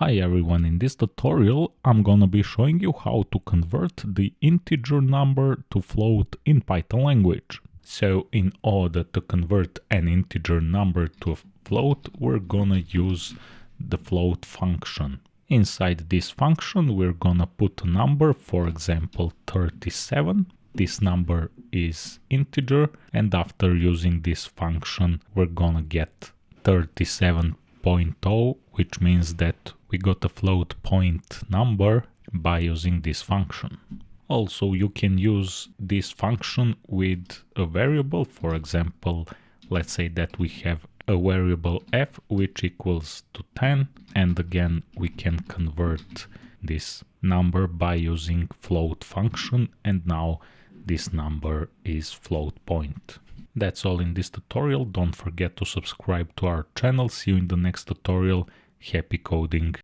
Hi everyone, in this tutorial I'm gonna be showing you how to convert the integer number to float in Python language. So in order to convert an integer number to a float, we're gonna use the float function. Inside this function we're gonna put a number, for example 37. This number is integer and after using this function we're gonna get 37.0 which means that we got a float point number by using this function. Also, you can use this function with a variable. For example, let's say that we have a variable f which equals to 10 and again we can convert this number by using float function and now this number is float point. That's all in this tutorial. Don't forget to subscribe to our channel. See you in the next tutorial. Happy coding!